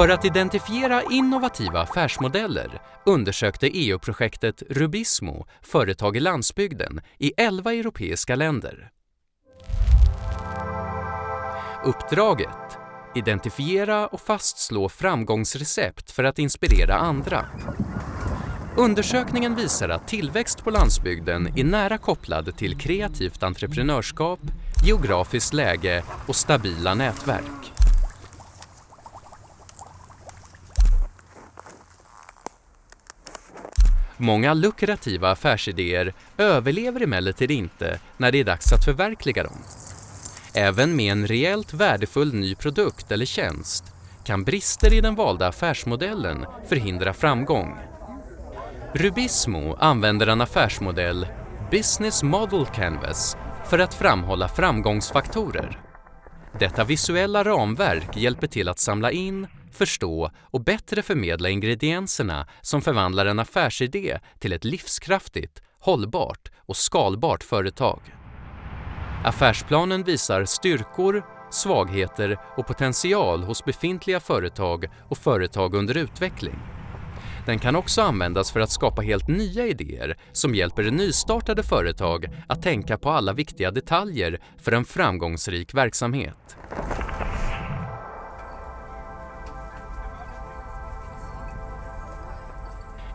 För att identifiera innovativa affärsmodeller undersökte EU-projektet Rubismo företag i landsbygden i 11 europeiska länder. Uppdraget Identifiera och fastslå framgångsrecept för att inspirera andra. Undersökningen visar att tillväxt på landsbygden är nära kopplad till kreativt entreprenörskap, geografiskt läge och stabila nätverk. Många lukrativa affärsidéer överlever emellertid inte när det är dags att förverkliga dem. Även med en reellt värdefull ny produkt eller tjänst kan brister i den valda affärsmodellen förhindra framgång. Rubismo använder en affärsmodell, Business Model Canvas, för att framhålla framgångsfaktorer. Detta visuella ramverk hjälper till att samla in, förstå och bättre förmedla ingredienserna som förvandlar en affärsidé till ett livskraftigt, hållbart och skalbart företag. Affärsplanen visar styrkor, svagheter och potential hos befintliga företag och företag under utveckling. Den kan också användas för att skapa helt nya idéer som hjälper nystartade företag att tänka på alla viktiga detaljer för en framgångsrik verksamhet.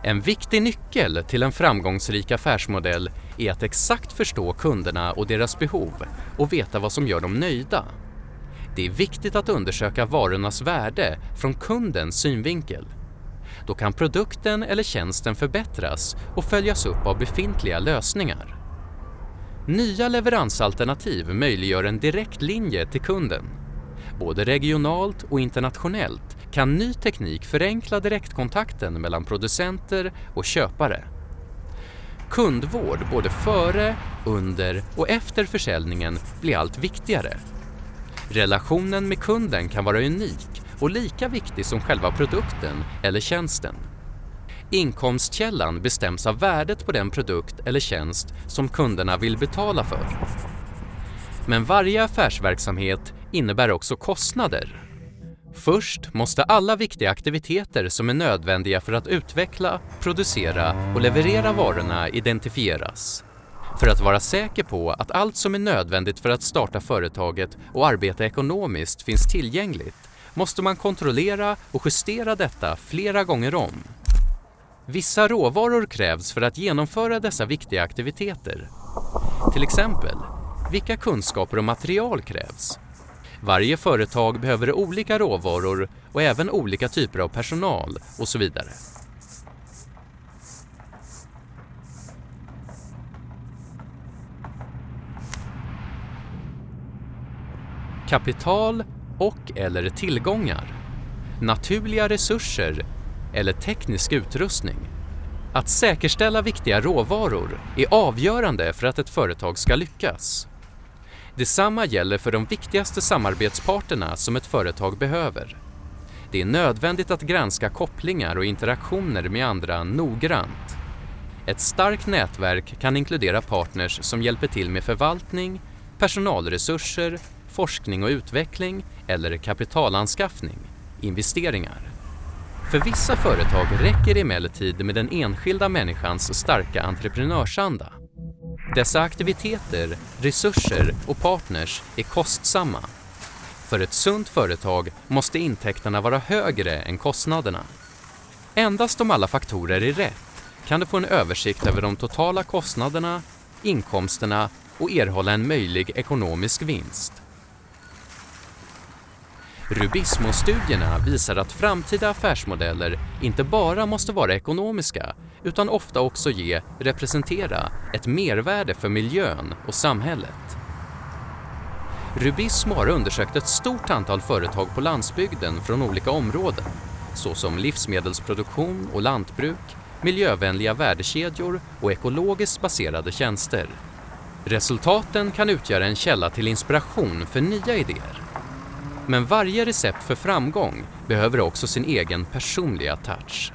En viktig nyckel till en framgångsrik affärsmodell är att exakt förstå kunderna och deras behov och veta vad som gör dem nöjda. Det är viktigt att undersöka varornas värde från kundens synvinkel. Då kan produkten eller tjänsten förbättras och följas upp av befintliga lösningar. Nya leveransalternativ möjliggör en direkt linje till kunden. Både regionalt och internationellt kan ny teknik förenkla direktkontakten mellan producenter och köpare. Kundvård både före, under och efter försäljningen blir allt viktigare. Relationen med kunden kan vara unik och lika viktig som själva produkten eller tjänsten. Inkomstkällan bestäms av värdet på den produkt eller tjänst som kunderna vill betala för. Men varje affärsverksamhet innebär också kostnader. Först måste alla viktiga aktiviteter som är nödvändiga för att utveckla, producera och leverera varorna identifieras. För att vara säker på att allt som är nödvändigt för att starta företaget och arbeta ekonomiskt finns tillgängligt måste man kontrollera och justera detta flera gånger om. Vissa råvaror krävs för att genomföra dessa viktiga aktiviteter. Till exempel, vilka kunskaper och material krävs? Varje företag behöver olika råvaror och även olika typer av personal och så vidare. Kapital och eller tillgångar, naturliga resurser eller teknisk utrustning. Att säkerställa viktiga råvaror är avgörande för att ett företag ska lyckas. Detsamma gäller för de viktigaste samarbetsparterna som ett företag behöver. Det är nödvändigt att granska kopplingar och interaktioner med andra noggrant. Ett starkt nätverk kan inkludera partners som hjälper till med förvaltning, personalresurser, forskning och utveckling eller kapitalanskaffning, investeringar. För vissa företag räcker det emellertid med den enskilda människans starka entreprenörsanda. Dessa aktiviteter, resurser och partners är kostsamma. För ett sunt företag måste intäkterna vara högre än kostnaderna. Endast om alla faktorer är rätt kan du få en översikt över de totala kostnaderna, inkomsterna och erhålla en möjlig ekonomisk vinst. Rubismo-studierna visar att framtida affärsmodeller inte bara måste vara ekonomiska utan ofta också ge, representera, ett mervärde för miljön och samhället. Rubismo har undersökt ett stort antal företag på landsbygden från olika områden såsom livsmedelsproduktion och lantbruk, miljövänliga värdekedjor och ekologiskt baserade tjänster. Resultaten kan utgöra en källa till inspiration för nya idéer. Men varje recept för framgång behöver också sin egen personliga touch.